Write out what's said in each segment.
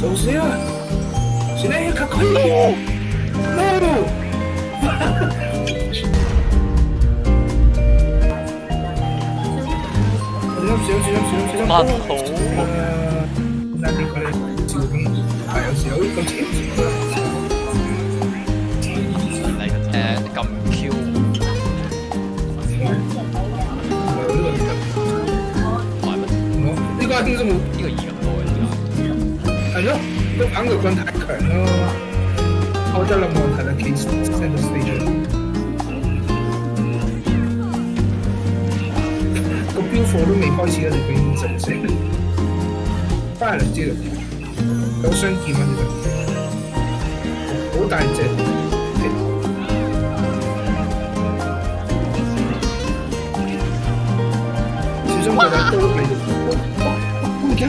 走起！今天也开快一点。来，哈 哈。小心，小心，小心，小心！呢？这个 Q。我这个。我这个。我这多。係咯，啲棒球棍太強咯，我真係冇問題啦。其實，send a message，個標貨都未開始啊，就已經成成，翻嚟嚟知啦，有雙劍喺有單好大隻，始終大家都你。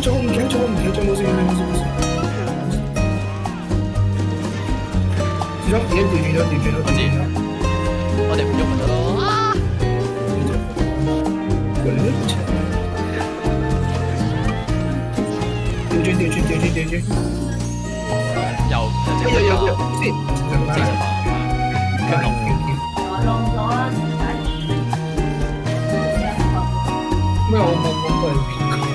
咗，唔驚咗，唔得咗，唔得咗，冇事冇事冇事。 뒤져? 얘 뒤져 뒤져 맞지? 어디 무조건 들어 아! 그렇지 뒤져 뒤져 뒤져 뒤져 dầu dầu dầu dầu gì cái ngọc mèo một một ờ. bảy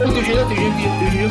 ôi tôi chơi đó tôi chơi tôi chơi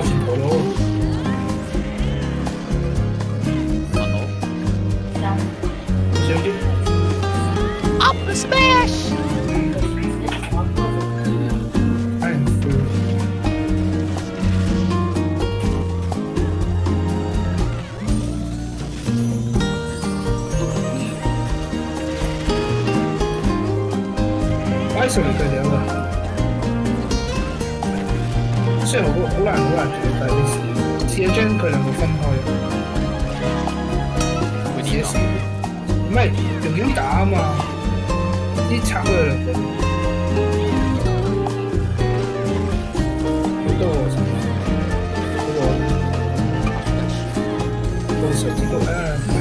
好的。好的。小心点。Up the smash！哎。哎，兄弟，过年了。即係好好難好難做到，但係你試試一張佢兩個分開，會啲唔係用啲打嘛，啲插腳好多，好多，都少啲多啊。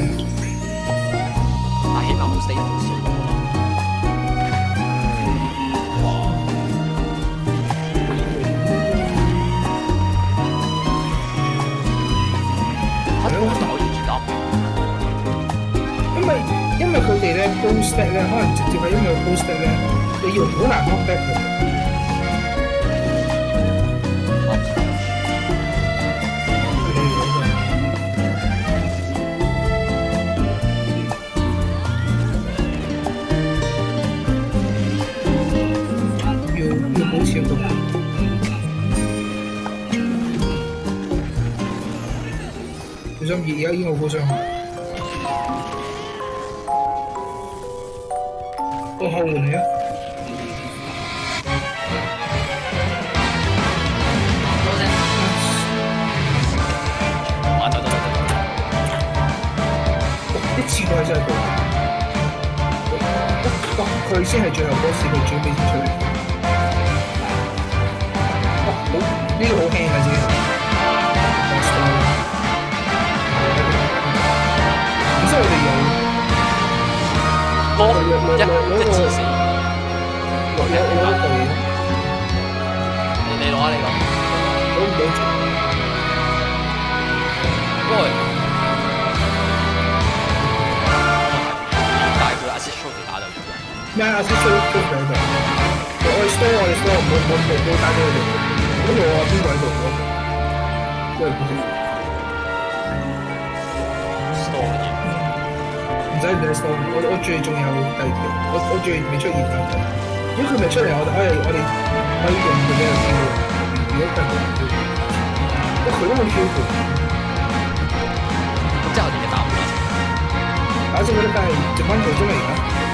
因為佢哋咧高質咧，可能直接係因為高質咧，你要好難摸底嘅。好。用用高質嘅。佢想而家依個高質。好嘅，係啊。得得得得得。啲哇，佢先係最後嗰時佢最尾進出。哇，好，呢個好勁㗎，真係。唔需要你用。哥，一，一。你你攞啊你攞，攞唔你住。喂，大個阿 s 出嚟打就咩阿 s i 出嚟打就完？我依家我依家冇冇冇單嘅地，咁我邊位做咯？即係唔知。多嘅唔使唔使數，我我最仲有第二我我最未出現噶。你后面出嚟，我的，哎呀，我的，还有点困难，没有看懂，我喉咙不舒我不叫你给打我了，还是为了干一般工作用的。